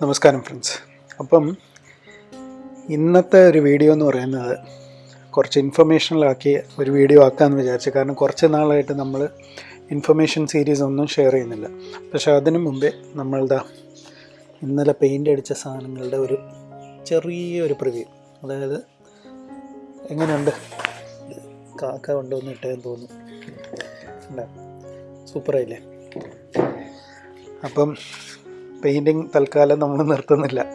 നമസ്കാരം ഫ്രണ്ട്സ് അപ്പം ഇന്നത്തെ ഒരു വീഡിയോ എന്ന് പറയുന്നത് കുറച്ച് ഇൻഫർമേഷനിലാക്കി ഒരു വീഡിയോ ആക്കാമെന്ന് വിചാരിച്ചു. കാരണം കുറച്ച് നാളായിട്ട് നമ്മൾ ഇൻഫർമേഷൻ സീരീസ് ഒന്നും ഷെയർ ചെയ്യുന്നില്ല. പക്ഷെ അതിനു മുമ്പേ നമ്മളുടെ ഇന്നലെ പെയിന്റ് അടിച്ച സാധനങ്ങളുടെ ഒരു ചെറിയൊരു പ്രിവ്യൂ അതായത് എങ്ങനെയുണ്ട്? കാക്ക കൊണ്ടുവന്ന് ഇട്ടേന്ന് തോന്നുന്നു. സൂപ്പറായില്ലേ അപ്പം പെയിന്റിങ് തൽക്കാലം നമ്മൾ നിർത്തുന്നില്ല.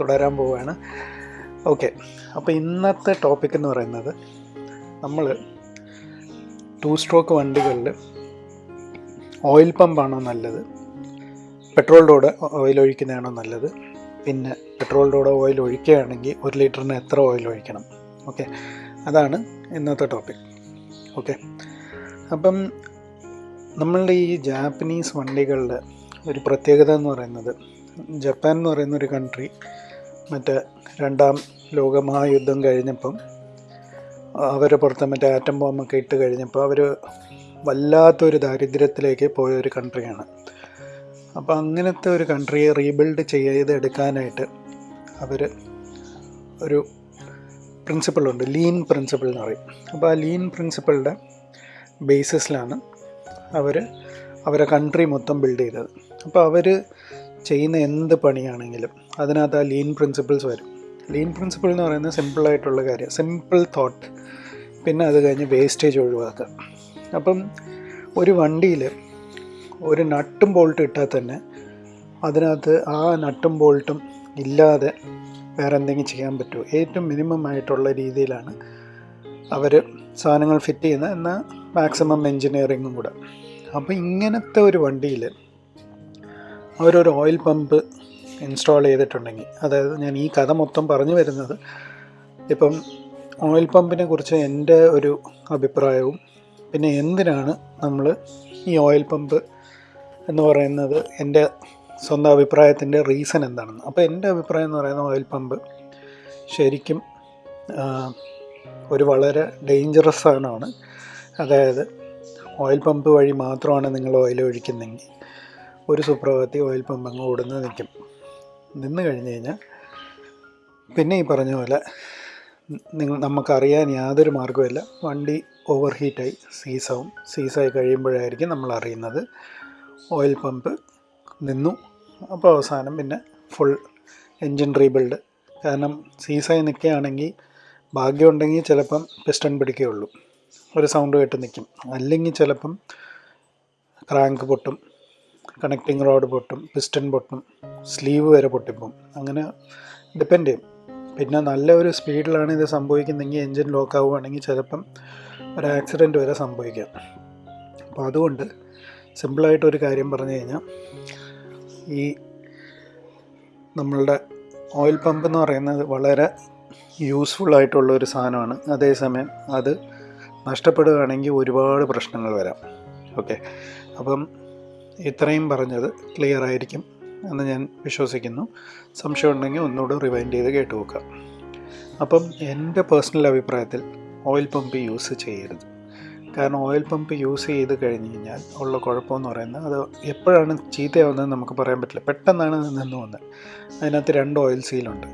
തുടരാൻ പോവുകയാണ് ഓക്കെ. അപ്പോൾ ഇന്നത്തെ ടോപ്പിക് എന്ന് പറയുന്നത് നമ്മൾ ടു സ്ട്രോക്ക് വണ്ടികളിൽ ഓയിൽ പമ്പാണോ നല്ലത്? പെട്രോളിലൂടെ ഓയിൽ ഒഴിക്കുന്നതാണോ നല്ലത്? പിന്നെ പെട്രോളിലൂടെ ഓയിൽ ഒഴിക്കുകയാണെങ്കിൽ ഒരു ലിറ്ററിന് എത്ര ഓയിൽ ഒഴിക്കണം? ഓക്കെ. അതാണ് ഇന്നത്തെ ടോപ്പിക് ഓക്കെ. അപ്പം നമ്മളുടെ ഈ ജാപ്പനീസ് വണ്ടികളിൽ ഒരു പ്രത്യേകത എന്ന് പറയുന്നത് ജപ്പാൻ എന്ന് പറയുന്ന ഒരു കൺട്രി മറ്റേ രണ്ടാം ലോകമഹായുദ്ധം കഴിഞ്ഞപ്പം അവരെ പുറത്ത് മറ്റേ ആറ്റം ബോംബൊക്കെ ഇട്ട് കഴിഞ്ഞപ്പോൾ അവർ വല്ലാത്തൊരു ദാരിദ്ര്യത്തിലേക്ക് പോയ ഒരു കൺട്രിയാണ് അപ്പോൾ അങ്ങനത്തെ ഒരു കൺട്രിയെ റീബിൽഡ് ചെയ്തെടുക്കാനായിട്ട് അവർ ഒരു പ്രിൻസിപ്പിളുണ്ട് ലീൻ പ്രിൻസിപ്പിൾ എന്ന് പറയും. അപ്പോൾ ആ ലീൻ പ്രിൻസിപ്പിളുടെ ബേസിസിലാണ് അവർ അവരെ കൺട്രി മൊത്തം ബിൽഡ് ചെയ്തത്. അപ്പോൾ അവർ ചെയ്യുന്ന എന്ത് പണിയാണെങ്കിലും അതിനകത്ത് ആ ലീൻ പ്രിൻസിപ്പിൾസ് വരും. ലീൻ പ്രിൻസിപ്പിൾ എന്ന് പറയുന്നത് സിമ്പിളായിട്ടുള്ള കാര്യം. സിമ്പിൾ തോട്ട് പിന്നെ അത് കഴിഞ്ഞ് വേസ്റ്റേജ് ഒഴിവാക്കുക. അപ്പം ഒരു വണ്ടിയിൽ ഒരു നട്ടും ബോൾട്ട് ഇട്ടാൽ തന്നെ അതിനകത്ത് ആ നട്ടും ബോൾട്ടും ഇല്ലാതെ വേറെ എന്തെങ്കിലും ചെയ്യാൻ പറ്റുമോ? ഏറ്റവും മിനിമം ആയിട്ടുള്ള രീതിയിലാണ് അവർ സാധനങ്ങൾ ഫിറ്റ് ചെയ്യുന്നത്. എന്നാൽ മാക്സിമം എൻജിനീയറിങ്ങും കൂടെ. അപ്പോൾ ഇങ്ങനത്തെ ഒരു വണ്ടിയിൽ അവരൊരു ഓയിൽ പമ്പ് ഇൻസ്റ്റാൾ ചെയ്തിട്ടുണ്ടെങ്കിൽ അതായത് ഞാൻ ഈ കഥ മൊത്തം പറഞ്ഞു വരുന്നത് ഇപ്പം ഓയിൽ പമ്പിനെ കുറിച്ച് എന്റെ ഒരു അഭിപ്രായവും പിന്നെ എന്തിനാണ് നമ്മൾ ഈ ഓയിൽ പമ്പ് എന്ന് പറയുന്നത് എന്റെ സ്വന്തം അഭിപ്രായത്തിന്റെ റീസൺ എന്താണെന്ന്. അപ്പോൾ എന്റെ അഭിപ്രായം എന്ന് പറയുന്ന ഓയിൽ പമ്പ് ശരിക്കും ഒരു വളരെ ഡേഞ്ചറസ് സാധനമാണ്. അതായത് ഓയിൽ പമ്പ് വഴി മാത്രമാണ് നിങ്ങൾ ഓയിൽ ഒഴിക്കുന്നതെങ്കിൽ ഒരു സുപ്രഭാതത്തിൽ ഓയിൽ പമ്പ് അങ്ങ് ഓടുന്നത് നിൽക്കും. നിന്ന് കഴിഞ്ഞ് കഴിഞ്ഞാൽ പിന്നെ ഈ പറഞ്ഞ പോലെ നിങ്ങൾ നമുക്കറിയാൻ യാതൊരു മാർഗവുമില്ല. വണ്ടി ഓവർ ഹീറ്റായി സീസാവും. സീസായി കഴിയുമ്പോഴായിരിക്കും നമ്മൾ അറിയുന്നത് ഓയിൽ പമ്പ് നിന്നു. അപ്പോൾ അവസാനം പിന്നെ ഫുൾ എൻജിൻ റീബിൽഡ്. കാരണം സീസായി നിൽക്കുകയാണെങ്കിൽ ഭാഗ്യമുണ്ടെങ്കിൽ ചിലപ്പം പിസ്റ്റൺ പിടിക്കുകയുള്ളൂ. ഒരു സൗണ്ട് കേട്ട് നിൽക്കും അല്ലെങ്കിൽ ചിലപ്പം ക്രാങ്ക് പൊട്ടും കണക്റ്റിംഗ് റോഡ് പൊട്ടും പിസ്റ്റൺ പൊട്ടും സ്ലീവ് വരെ പൊട്ടിപ്പോം അങ്ങനെ ഡിപ്പെൻഡ് ചെയ്യും. പിന്നെ നല്ല ഒരു സ്പീഡിലാണ് ഇത് സംഭവിക്കുന്നതെങ്കിൽ എൻജിൻ ലോക്ക് ആവുകയാണെങ്കിൽ ചിലപ്പം ഒരു ആക്സിഡന്റ് വരെ സംഭവിക്കാം. അപ്പോൾ അതുകൊണ്ട് സിമ്പിളായിട്ടൊരു കാര്യം പറഞ്ഞു കഴിഞ്ഞാൽ ഈ നമ്മളുടെ ഓയിൽ പമ്പ് എന്ന് പറയുന്നത് വളരെ യൂസ്ഫുൾ ആയിട്ടുള്ള ഒരു സാധനമാണ്. അതേസമയം അത് നഷ്ടപ്പെടുകയാണെങ്കിൽ ഒരുപാട് പ്രശ്നങ്ങൾ വരാം. ഓക്കെ. അപ്പം ഇത്രയും പറഞ്ഞത് ക്ലിയർ ആയിരിക്കും എന്ന് ഞാൻ വിശ്വസിക്കുന്നു. സംശയം ഉണ്ടെങ്കിൽ ഒന്നുകൂടെ റിവൈൻഡ് ചെയ്ത് കേട്ട് നോക്കാം. അപ്പം എന്റെ പേഴ്സണൽ അഭിപ്രായത്തിൽ ഓയിൽ പമ്പ് യൂസ് ചെയ്യരുത്. കാരണം ഓയിൽ പമ്പ് യൂസ് ചെയ്ത് കഴിഞ്ഞ് കഴിഞ്ഞാൽ ഉള്ള കുഴപ്പമെന്ന് പറയുന്നത് അത് എപ്പോഴാണ് ചീത്തയാവുന്നത് നമുക്ക് പറയാൻ പറ്റില്ല. പെട്ടെന്നാണ് നിന്ന് വന്നത്. അതിനകത്ത് രണ്ട് ഓയിൽ സീലുണ്ട്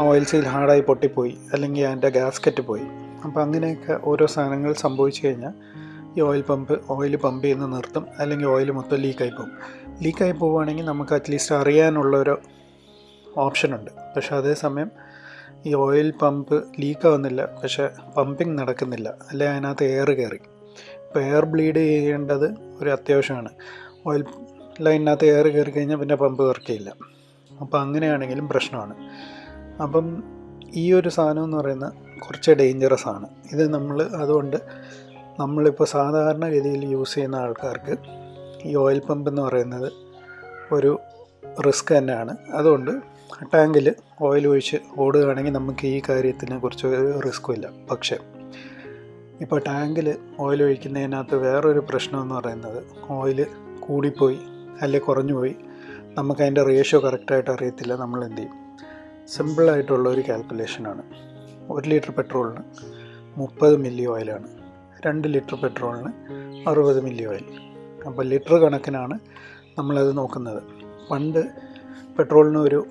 ആ ഓയിൽ സീൽ ഹാർഡായി പൊട്ടിപ്പോയി. അല്ലെങ്കിൽ അതിന്റെ ഗ്യാസ്കറ്റ് പോയി. അപ്പോൾ അങ്ങനെയൊക്കെ ഓരോ സാധനങ്ങൾ സംഭവിച്ചു കഴിഞ്ഞാൽ ഈ ഓയിൽ പമ്പ് ഓയിൽ പമ്പ് ചെയ്യുന്ന നിർത്തും അല്ലെങ്കിൽ ഓയിൽ മൊത്തം ലീക്കായി പോകും. ലീക്കായി പോവുകയാണെങ്കിൽ നമുക്ക് അറ്റ്ലീസ്റ്റ് അറിയാനുള്ളൊരു ഓപ്ഷനുണ്ട് പക്ഷെ അതേസമയം ഈ ഓയിൽ പമ്പ് ലീക്കാവുന്നില്ല. പക്ഷെ പമ്പിങ് നടക്കുന്നില്ല. അല്ലെ അതിനകത്ത് എയർ കയറി. ഇപ്പോൾ എയർ ബ്ലീഡ് ചെയ്യേണ്ടത് ഒരു അത്യാവശ്യമാണ്. ഓയിൽ ലൈനിനകത്ത് എയർ കയറി കഴിഞ്ഞാൽ പിന്നെ പമ്പ് വർക്ക് ചെയ്യില്ല അപ്പോൾ അങ്ങനെയാണെങ്കിലും പ്രശ്നമാണ്. അപ്പം ഈ ഒരു സാധനം എന്ന് പറയുന്നത് കുറച്ച് ഡേഞ്ചറസ് ആണ്. ഇത് നമ്മൾ അതുകൊണ്ട് നമ്മളിപ്പോൾ സാധാരണ ഗതിയിൽ യൂസ് ചെയ്യുന്ന ആൾക്കാർക്ക് ഈ ഓയിൽ പമ്പ് എന്ന് പറയുന്നത് ഒരു റിസ്ക് തന്നെയാണ്. അതുകൊണ്ട് ടാങ്കിൽ ഓയിൽ ഒഴിച്ച് ഓടുകയാണെങ്കിൽ നമുക്ക് ഈ കാര്യത്തിനെ കുറിച്ച് റിസ്ക്കും ഇല്ല. പക്ഷേ ഇപ്പോൾ ടാങ്കിൽ ഓയിൽ ഒഴിക്കുന്നതിനകത്ത് വേറൊരു പ്രശ്നം എന്ന് പറയുന്നത് ഓയിൽ കൂടിപ്പോയി അല്ലെങ്കിൽ കുറഞ്ഞു പോയി നമുക്ക് അതിന്റെ റേഷ്യോ കറക്റ്റായിട്ട് അറിയത്തില്ല. നമ്മൾ എന്ത് ചെയ്യും? സിമ്പിളായിട്ടുള്ള ഒരു കാൽക്കുലേഷനാണ് ഒരു ലിറ്റർ പെട്രോളിന് മുപ്പത് മില്ലി ഓയിലാണ്. രണ്ട് ലിറ്റർ പെട്രോളിന് അറുപത് മില്ലി ഓയിൽ. അപ്പോൾ ലിറ്റർ കണക്കിനാണ് നമ്മളത് നോക്കുന്നത്. പണ്ട് പെട്രോളിന് ഒരു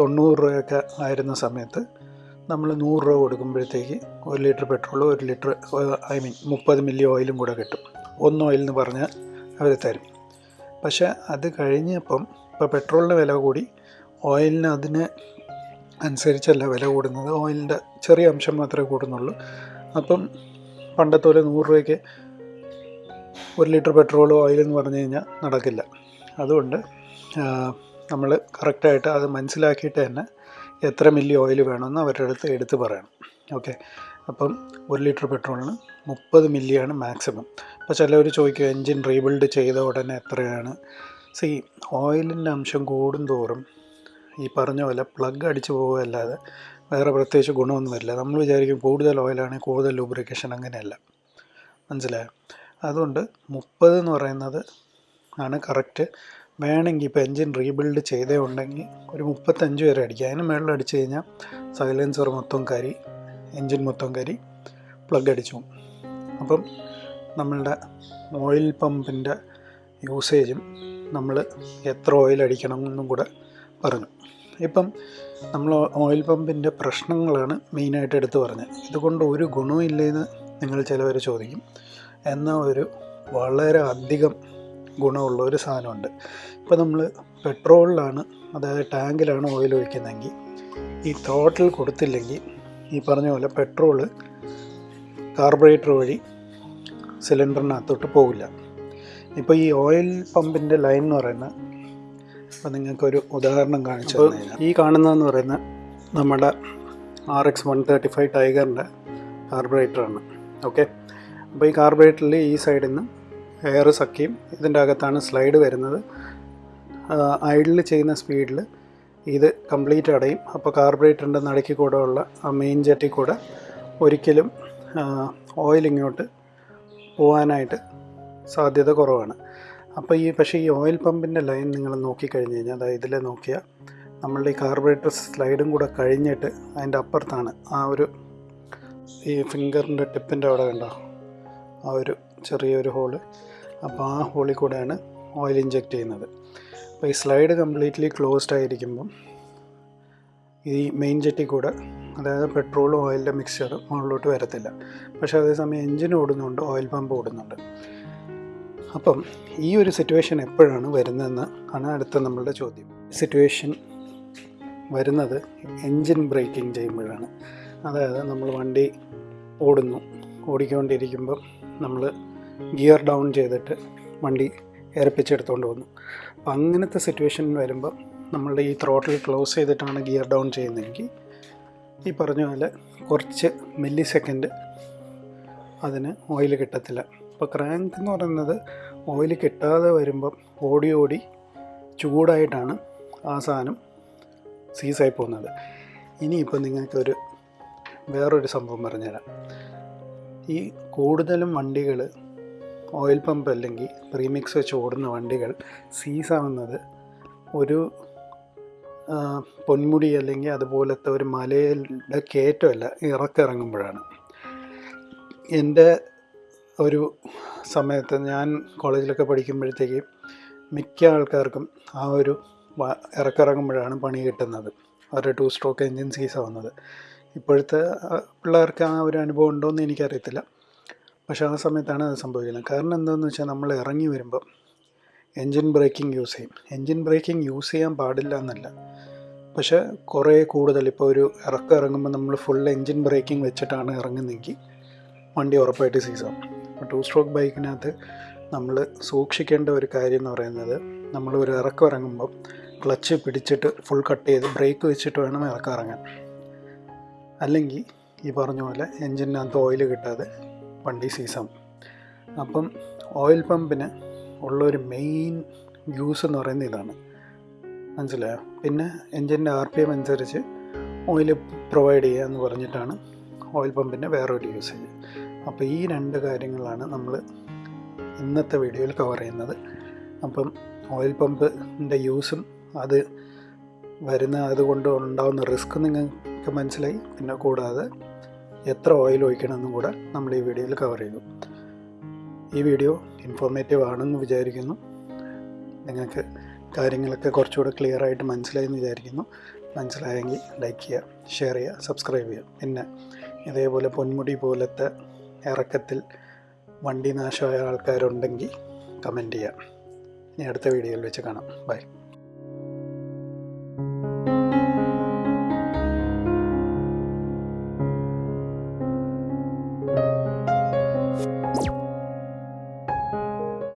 തൊണ്ണൂറ് രൂപയൊക്കെ ആയിരുന്ന സമയത്ത് നമ്മൾ നൂറ് രൂപ കൊടുക്കുമ്പോഴത്തേക്ക് ഒരു ലിറ്റർ പെട്രോളും ഒരു ലിറ്റർ ഐ മീൻ മുപ്പത് മില്ലി ഓയിലും കൂടെ കിട്ടും. ഒന്ന് ഓയിൽ എന്ന് പറഞ്ഞാൽ അവർ തരും. പക്ഷേ അത് കഴിഞ്ഞപ്പം ഇപ്പോൾ പെട്രോളിന് വില കൂടി ഓയിലിന് അതിന് അനുസരിച്ചല്ല വില കൂടുന്നത്. ഓയിലിന്റെ ചെറിയ അംശം മാത്രമേ കൂടുന്നുള്ളൂ. അപ്പം പണ്ടത്തെ പോലെ നൂറ് രൂപയ്ക്ക് ഒരു ലിറ്റർ പെട്രോൾ ഓയിൽ എന്ന് പറഞ്ഞു കഴിഞ്ഞാൽ നടക്കില്ല. അതുകൊണ്ട് നമ്മൾ കറക്റ്റായിട്ട് അത് മനസ്സിലാക്കിയിട്ട് തന്നെ എത്ര മില്ലി ഓയിൽ വേണമെന്ന് അവരുടെ അടുത്ത് എടുത്ത് പറയണം. ഓക്കെ? അപ്പം ഒരു ലിറ്റർ പെട്രോളിന് മുപ്പത് മില്ലിയാണ് മാക്സിമം. അപ്പോൾ ചിലവർ ചോദിക്കും എൻജിൻ റീബിൽഡ് ചെയ്ത ഉടനെ എത്രയാണ്? സി ഓയിലിന്റെ അംശം കൂടുന്തോറും ഈ പറഞ്ഞ പോലെ പ്ലഗ് അടിച്ചു പോകുകയല്ലാതെ വേറെ പ്രത്യേകിച്ച് ഗുണമൊന്നും വരില്ല നമ്മൾ വിചാരിക്കും കൂടുതൽ ഓയിലാണെങ്കിൽ കൂടുതൽ ലൂബ്രിക്കേഷൻ അങ്ങനെയല്ല. മനസ്സിലായോ? അതുകൊണ്ട് മുപ്പത് എന്ന് പറയുന്നത് ആണ് കറക്റ്റ് വേണമെങ്കിൽ ഇപ്പോൾ എൻജിൻ റീബിൽഡ് ചെയ്തേ ഉണ്ടെങ്കിൽ ഒരു മുപ്പത്തഞ്ച് വരെ അടിക്കുക അതിന് മുകളിൽ അടിച്ചു കഴിഞ്ഞാൽ സൈലൻസർ മൊത്തം കരി എൻജിൻ മൊത്തം കരി പ്ലഗ് അടിച്ചു അപ്പം നമ്മളുടെ ഓയിൽ പമ്പിന്റെ യൂസേജും നമ്മൾ എത്ര ഓയിൽ അടിക്കണം എന്നും കൂടെ പറഞ്ഞു. ഇപ്പം നമ്മൾ ഓയിൽ പമ്പിന്റെ പ്രശ്നങ്ങളാണ് മെയിനായിട്ട് എടുത്തു പറഞ്ഞത്. ഇതുകൊണ്ട് ഒരു ഗുണവും ഇല്ലെന്ന് നിങ്ങൾ ചിലവർ ചോദിക്കും. എന്നാൽ ഒരു വളരെ അധികം ഗുണമുള്ള ഒരു സാധനമുണ്ട്. ഇപ്പോൾ നമ്മൾ പെട്രോളിലാണ് അതായത് ടാങ്കിലാണ് ഓയിൽ ഒഴിക്കുന്നതെങ്കിൽ ഈ തോട്ടിൽ കൊടുത്തില്ലെങ്കിൽ ഈ പറഞ്ഞ പോലെ പെട്രോൾ കാർബറേറ്റർ വഴി സിലിണ്ടറിനകത്തോട്ട് പോകില്ല. ഇപ്പോൾ ഈ ഓയിൽ പമ്പിന്റെ ലൈൻ എന്ന് പറയുന്നത് അപ്പോൾ നിങ്ങൾക്കൊരു ഉദാഹരണം കാണിച്ചു ഈ കാണുന്നതെന്ന് പറയുന്ന നമ്മുടെ R X one thirty five ടൈഗറിന്റെ കാർബറേറ്ററാണ്. ഓക്കെ? അപ്പോൾ ഈ കാർബറേറ്ററിൽ ഈ സൈഡിൽ നിന്ന് എയർ സക്കിയും ഇതിന്റെ അകത്താണ് സ്ലൈഡ് വരുന്നത്. ഐഡിൽ ചെയ്യുന്ന സ്പീഡിൽ ഇത് കംപ്ലീറ്റ് അടയും. അപ്പോൾ കാർബറേറ്ററിന്റെ നടുക്കി കൂടെ ഉള്ള ആ മെയിൻ ജെറ്റിൽ കൂടെ ഒരിക്കലും ഓയിൽ ഇങ്ങോട്ട് പോകാനായിട്ട് സാധ്യത കുറവാണ്. അപ്പോൾ ഈ പക്ഷേ ഈ ഓയിൽ പമ്പിന്റെ ലൈൻ നിങ്ങൾ നോക്കിക്കഴിഞ്ഞ് കഴിഞ്ഞാൽ അതായത് ഇതിൽ നോക്കിയാൽ നമ്മളുടെ ഈ കാർബറേറ്റർ സ്ലൈഡും കൂടെ കഴിഞ്ഞിട്ട് അതിന്റെ അപ്പുറത്താണ് ആ ഒരു ഈ ഫിംഗറിന്റെ ടിപ്പിന്റെ അവിടെ കണ്ടോ? ആ ഒരു ചെറിയൊരു ഹോൾ അപ്പോൾ ആ ഹോളിൽ കൂടെയാണ് ഓയിൽ ഇഞ്ചെക്റ്റ് ചെയ്യുന്നത്. അപ്പോൾ ഈ സ്ലൈഡ് കംപ്ലീറ്റ്ലി ക്ലോസ്ഡ് ആയിരിക്കുമ്പം ഈ മെയിൻ ജെറ്റി കൂടെ അതായത് പെട്രോളും ഓയിലിന്റെ മിക്സ്ചർ മുകളിലോട്ട് വരത്തില്ല. പക്ഷേ അതേസമയം എൻജിൻ ഓടുന്നുണ്ട് ഓയിൽ പമ്പ് ഓടുന്നുണ്ട്. അപ്പം ഈ ഒരു സിറ്റുവേഷൻ എപ്പോഴാണ് വരുന്നതെന്ന് ആണ് അടുത്ത നമ്മളുടെ ചോദ്യം. സിറ്റുവേഷൻ വരുന്നത് എൻജിൻ ബ്രേക്കിംഗ് ചെയ്യുമ്പോഴാണ്. അതായത് നമ്മൾ വണ്ടി ഓടുന്നു. ഓടിക്കൊണ്ടിരിക്കുമ്പോൾ നമ്മൾ ഗിയർ ഡൗൺ ചെയ്തിട്ട് വണ്ടി ഏർപ്പിച്ചെടുത്തുകൊണ്ട് വന്നു. അപ്പം അങ്ങനത്തെ സിറ്റുവേഷൻ വരുമ്പോൾ നമ്മളുടെ ഈ ത്രോട്ടിൽ ക്ലോസ് ചെയ്തിട്ടാണ് ഗിയർ ഡൗൺ ചെയ്യുന്നതെങ്കിൽ ഈ പറഞ്ഞ പോലെ കുറച്ച് മില്ലി സെക്കൻഡ് അതിന് ഓയിൽ കിട്ടത്തില്ല. അപ്പോൾ ക്രാങ്ക് എന്ന് പറയുന്നത് ഓയിൽ കിട്ടാതെ വരുമ്പം ഓടി ഓടി ചൂടായിട്ടാണ് ആ സാധനം സീസായി പോകുന്നത്. ഇനിയിപ്പോൾ നിങ്ങൾക്കൊരു വേറൊരു സംഭവം പറഞ്ഞുതരാം. ഈ കൂടുതലും വണ്ടികൾ ഓയിൽ പമ്പ് അല്ലെങ്കിൽ പ്രീമിക്സ് വെച്ച് ഓടുന്ന വണ്ടികൾ സീസാവുന്നത് ഒരു പൊന്മുടി അല്ലെങ്കിൽ അതുപോലത്തെ ഒരു മലയുടെ കയറ്റമല്ല ഇറക്കിറങ്ങുമ്പോഴാണ്. എന്റെ ഒരു സമയത്ത് ഞാൻ കോളേജിലൊക്കെ പഠിക്കുമ്പോഴത്തേക്ക് മിക്ക ആൾക്കാർക്കും ആ ഒരു ഇറക്കിറങ്ങുമ്പോഴാണ് പണി കിട്ടുന്നത്. അവരുടെ ടു സ്ട്രോക്ക് എൻജിൻ സീസ് ആവുന്നത് ഇപ്പോഴത്തെ പിള്ളേർക്ക് ആ ഒരു അനുഭവം ഉണ്ടോ എന്ന് എനിക്കറിയത്തില്ല. പക്ഷേ ആ സമയത്താണ് അത് സംഭവിക്കുന്നത്. കാരണം എന്താണെന്ന് വെച്ചാൽ നമ്മൾ ഇറങ്ങി വരുമ്പം എൻജിൻ ബ്രേക്കിംഗ് യൂസ് ചെയ്യും. എൻജിൻ ബ്രേക്കിംഗ് യൂസ് ചെയ്യാൻ പാടില്ല എന്നല്ല. പക്ഷേ കുറേ കൂടുതൽ ഇപ്പോൾ ഒരു ഇറക്കം ഇറങ്ങുമ്പോൾ നമ്മൾ ഫുൾ എൻജിൻ ബ്രേക്കിംഗ് വെച്ചിട്ടാണ് ഇറങ്ങുന്നതെങ്കിൽ വണ്ടി ഉറപ്പായിട്ട് സീസാവും ടു സ്ട്രോക്ക് ബൈക്കിനകത്ത് നമ്മൾ സൂക്ഷിക്കേണ്ട ഒരു കാര്യം എന്ന് പറയുന്നത് നമ്മൾ ഒരു ഇറക്കം ഇറങ്ങുമ്പോൾ ക്ലച്ച് പിടിച്ചിട്ട് ഫുൾ കട്ട് ചെയ്ത് ബ്രേക്ക് വെച്ചിട്ട് വേണം ഇറക്കം ഇറങ്ങാൻ. അല്ലെങ്കിൽ ഈ പറഞ്ഞ പോലെ എൻജിനകത്ത് ഓയിൽ കിട്ടാതെ വണ്ടി സീസൺ അപ്പം ഓയിൽ പമ്പിന് ഉള്ളൊരു മെയിൻ യൂസ് എന്ന് പറയുന്നത് ഇതാണ്. മനസ്സിലായോ? പിന്നെ എൻജിന്റെ ആർ പി എം അനുസരിച്ച് ഓയിൽ പ്രൊവൈഡ് ചെയ്യുക എന്ന് പറഞ്ഞിട്ടാണ് ഓയിൽ പമ്പിന്റെ വേറൊരു യൂസേജ് അപ്പോൾ ഈ രണ്ട് കാര്യങ്ങളാണ് നമ്മൾ ഇന്നത്തെ വീഡിയോയിൽ കവർ ചെയ്യുന്നത്. അപ്പം ഓയിൽ പമ്പിന്റെ യൂസും അത് വരുന്ന അതുകൊണ്ട് ഉണ്ടാകുന്ന റിസ്ക് നിങ്ങൾക്ക് മനസ്സിലായി. പിന്നെ കൂടാതെ എത്ര ഓയിൽ ഒഴിക്കണമെന്നും കൂടെ നമ്മൾ ഈ വീഡിയോയിൽ കവർ ചെയ്തു. ഈ വീഡിയോ ഇൻഫോർമേറ്റീവ് ആണെന്ന് വിചാരിക്കുന്നു. നിങ്ങൾക്ക് കാര്യങ്ങളൊക്കെ കുറച്ചുകൂടെ ക്ലിയർ ആയിട്ട് മനസ്സിലായെന്ന് വിചാരിക്കുന്നു. മനസ്സിലായെങ്കിൽ ലൈക്ക് ചെയ്യുക ഷെയർ ചെയ്യുക സബ്സ്ക്രൈബ് ചെയ്യുക. പിന്നെ ഇതേപോലെ പൊന്മുടി പോലത്തെ ഇറക്കത്തിൽ വണ്ടി നാശമായ ആൾക്കാരുണ്ടെങ്കിൽ കമന്റ് ചെയ്യാം. ഇനി അടുത്ത വീഡിയോയിൽ വെച്ച് കാണാം. ബൈ